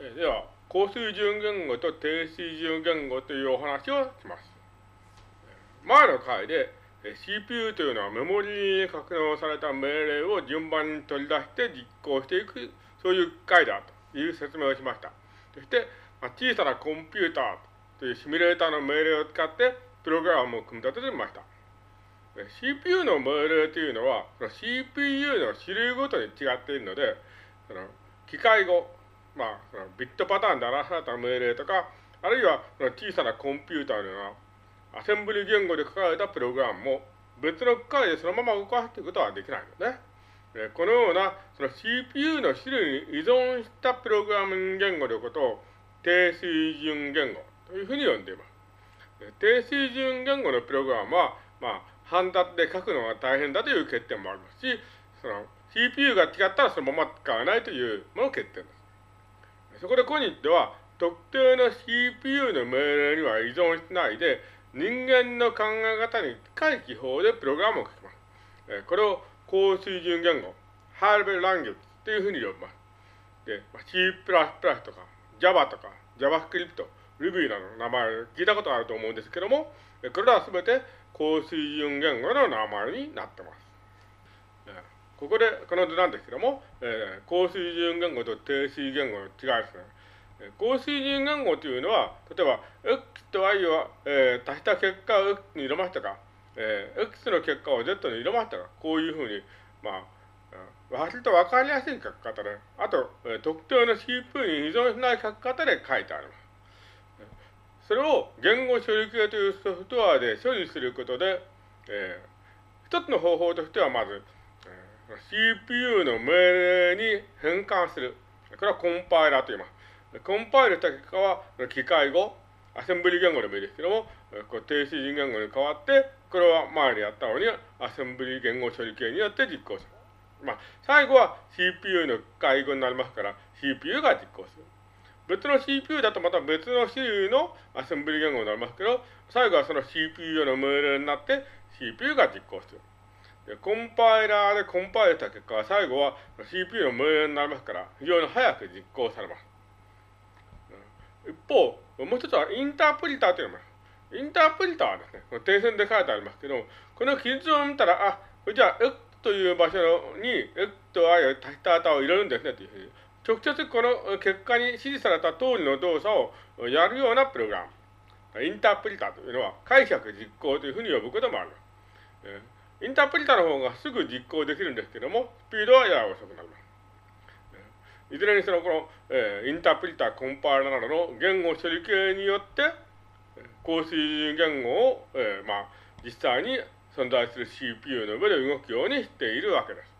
では、高水準言語と低水準言語というお話をします。前の回で CPU というのはメモリに格納された命令を順番に取り出して実行していく、そういう回だという説明をしました。そして、ま、小さなコンピューターというシミュレーターの命令を使ってプログラムを組み立ててみました。CPU の命令というのは、CPU の種類ごとに違っているので、その機械語、まあ、ビットパターンで表された命令とか、あるいは小さなコンピューターのようなアセンブリ言語で書かれたプログラムも別の機械でそのまま動かすということはできないのね。このようなその CPU の種類に依存したプログラミング言語のことを低水準言語というふうに呼んでいます。低水準言語のプログラムは、まあ、半達で書くのが大変だという欠点もありますし、その CPU が違ったらそのまま使わないというもの欠点です。そこで今日では、特定の CPU の命令には依存しないで、人間の考え方に近い記法でプログラムを書きます。えこれを高水準言語、ハーベルランゲージというふうに呼びます。で、C++ とか Java とか JavaScript、Ruby などの名前を聞いたことがあると思うんですけども、これらはすべて高水準言語の名前になってます。ここで、この図なんですけども、えー、高水準言語と低水準言語の違いですね。高水準言語というのは、例えば、x と y を、えー、足した結果を x に入れましたか、えー、x の結果を z に入れましたか、こういうふうに、まあ、割と分かりやすい書き方で、あと、えー、特定の CPU に依存しない書き方で書いてあります。それを言語処理系というソフトウェアで処理することで、えー、一つの方法としてはまず、CPU の命令に変換する。これはコンパイラーと言います。コンパイルした結果は、機械語、アセンブリ言語でもいいですけども、こう低水準言語に変わって、これは前にやったように、アセンブリ言語処理系によって実行する。まあ、最後は CPU の介護になりますから、CPU が実行する。別の CPU だとまた別の種類のアセンブリ言語になりますけど、最後はその CPU の命令になって CPU が実行する。でコンパイラーでコンパイルした結果は最後は CPU の命令になりますから、非常に早く実行されます。一方、もう一つはインタープリターというのがインタープリターはですね、この点線で書いてありますけど、この記述を見たら、あ、じゃあ X という場所に X と Y を足した値を入れるんですねというふうに直接この結果に指示された通りの動作をやるようなプログラム。インタープリターというのは解釈実行というふうに呼ぶこともある。インタープリタの方がすぐ実行できるんですけども、スピードはやや遅くなります。いずれにせよこの、えインタープリタ、コンパイラなどの言語処理系によって、高水準言語を、えー、まあ、実際に存在する CPU の上で動くようにしているわけです。